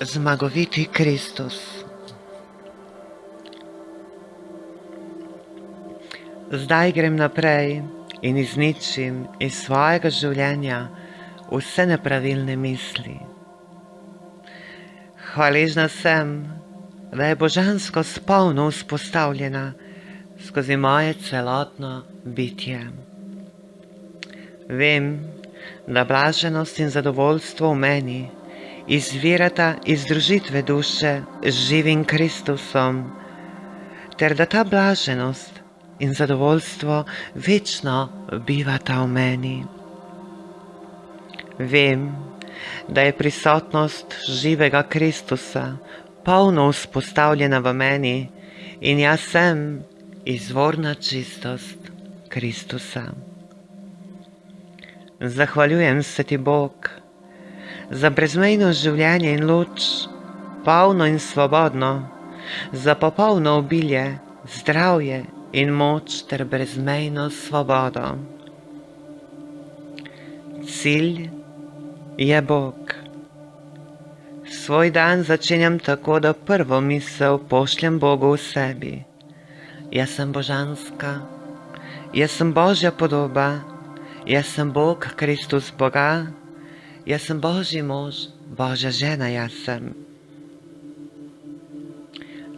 zmagoviti Kristus. Zdaj grem naprej in izničim iz svojega življenja vse nepravilne misli. Hvaležna sem, da je božansko spolno vzpostavljena skozi moje celotno bitje. Vem, da blaženost in zadovoljstvo v meni izvirata iz družitve duše z živim Kristusom, ter da ta blaženost in zadovoljstvo večno bivata v meni. Vem, da je prisotnost živega Kristusa polno vzpostavljena v meni in jaz sem izvorna čistost Kristusa. Zahvaljujem se ti, Bog, za brezmejno življenje in luč, polno in svobodno, za popolno obilje, zdravje in moč ter brezmejno svobodo. Cilj je Bog. Svoj dan začenjam tako, da prvo misel pošljem Bogu v sebi. Jaz sem božanska, jaz sem Božja podoba, jaz sem Bog, Kristus Boga, jaz sem Božji mož, Božja žena, jaz sem.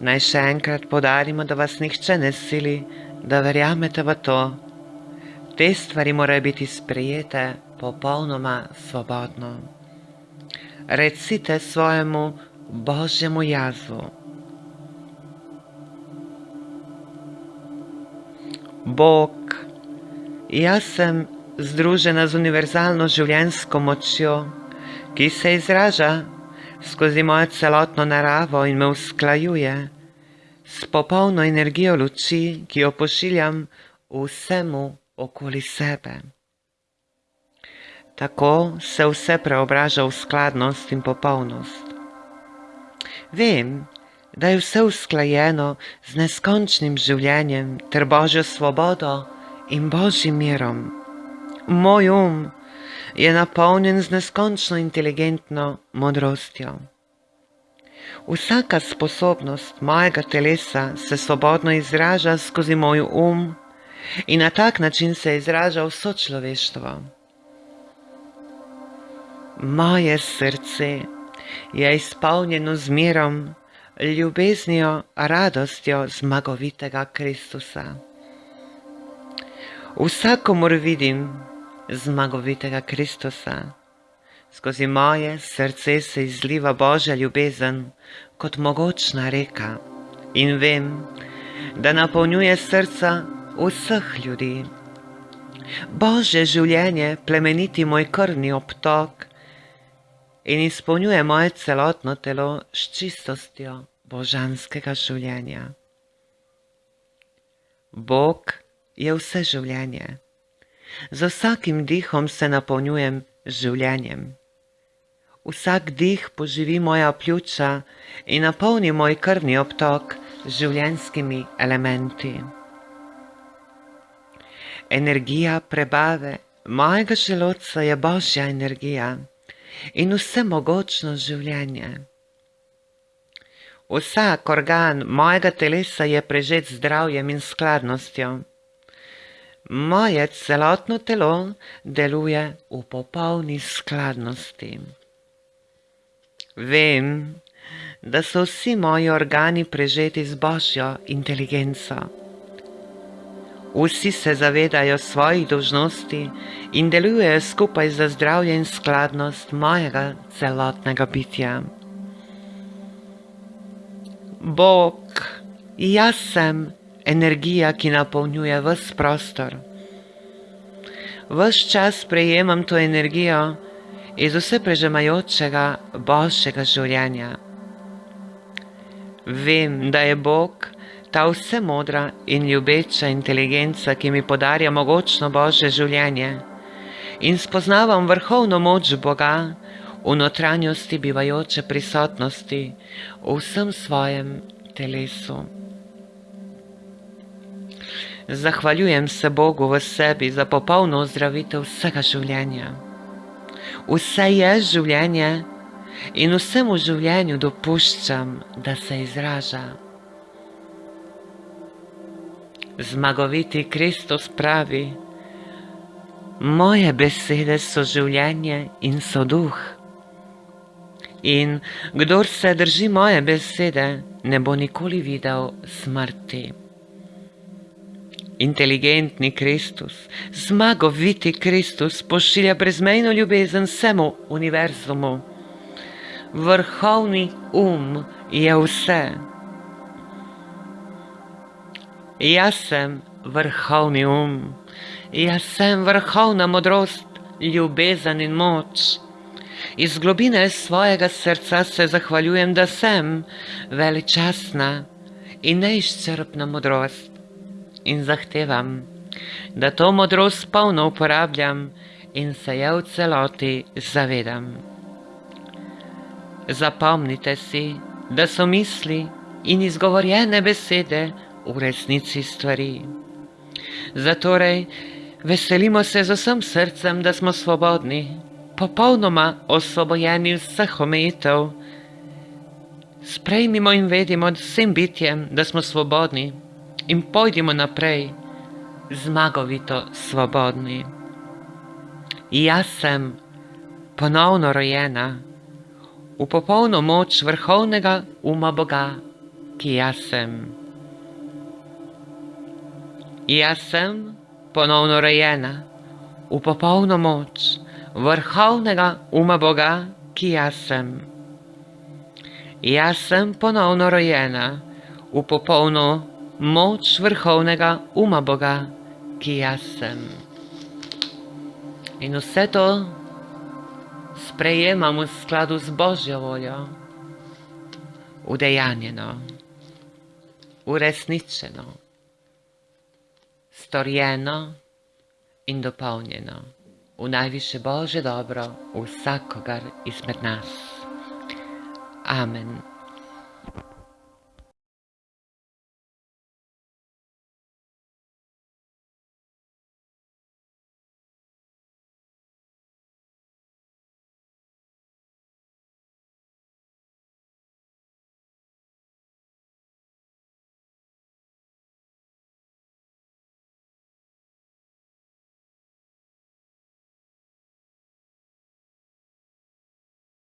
Naj še enkrat podarimo, da vas nihče ne sili, da verjamete v to. Te stvari morajo biti sprejete popolnoma svobodno. Recite svojemu Božjemu jazu. Bog, jaz sem združena z univerzalno življenjsko močjo, ki se izraža skozi mojo celotno naravo in me usklajuje s popolno energijo luči, ki jo pošiljam vsemu okoli sebe. Tako se vse preobraža v skladnost in popolnost. Vem, da je vse usklajeno z neskončnim življenjem ter Božjo svobodo in Božjim mirom. Moj um je napolnjen z neskončno inteligentno modrostjo. Vsaka sposobnost mojega telesa se svobodno izraža skozi moj um in na tak način se izraža vso človeštvo. Moje srce je izpolnjeno z mirom, ljubeznijo, radostjo zmagovitega Kristusa. Vsakomor vidim, zmagovitega Kristusa. Skozi moje srce se izliva Božja ljubezen kot mogočna reka in vem, da napolnjuje srca vseh ljudi. Božje življenje plemeniti moj krvni obtok in izpolnjuje moje celotno telo s čistostjo božanskega življenja. Bog je vse življenje. Z vsakim dihom se napolnjujem življenjem. Vsak dih poživi moja pljuča in napolni moj krvni obtok z življenskimi elementi. Energija prebave mojega želodca je božja energija in vse mogočno življenje. Vsak organ mojega telesa je prežet zdravjem in skladnostjo moje celotno telo deluje v popolni skladnosti. Vem, da so vsi moji organi prežeti z božjo inteligenco. Vsi se zavedajo svojih dožnosti in delujejo skupaj za zdravje in skladnost mojega celotnega bitja. Bog, jaz sem energija, ki napolnjuje vse prostor. Ves čas prejemam to energijo iz vse prežemajočega boljšega življenja. Vem, da je Bog ta vse modra in ljubeča inteligenca, ki mi podarja mogočno božje življenje in spoznavam vrhovno moč Boga v notranjosti bivajoče prisotnosti v vsem svojem telesu. Zahvaljujem se Bogu v sebi za popolno ozdravitev vsega življenja. Vse je življenje, in vsemu življenju dopuščam, da se izraža. Zmagoviti Kristus pravi, moje besede so življenje in so duh. In kdor se drži moje besede, ne bo nikoli videl smrti. Inteligentni Kristus, zmagoviti Kristus pošilja brezmejno ljubezen vsemu univerzumu. Vrhovni um je vse. Jaz sem vrhovni um, jaz sem vrhovna modrost, ljubezen in moč. Iz globine svojega srca se zahvaljujem, da sem veličastna in neizčrpna modrost in zahtevam, da to modrost polno uporabljam in se je v celoti zavedam. Zapomnite si, da so misli in izgovorjene besede v resnici stvari. Zatorej veselimo se z vsem srcem, da smo svobodni, popolnoma osvobojeni vseh omejitev. Sprejmimo in vedimo vsem bitjem, da smo svobodni in pojdimo naprej, zmagovito svobodni. Jaz sem ponovno rojena v popolno moč vrhovnega uma Boga, ki jaz sem. Jaz sem ponovno rojena v popolno moč vrhovnega uma Boga, ki jaz sem. Jaz sem ponovno rojena v popolno moč vrhovnega uma Boga, ki jaz sem. In vse to sprejemam v skladu z Božjo voljo, udejanjeno, uresničeno, storjeno in dopolnjeno v najviše Bože dobro vsakogar izmed nas. Amen.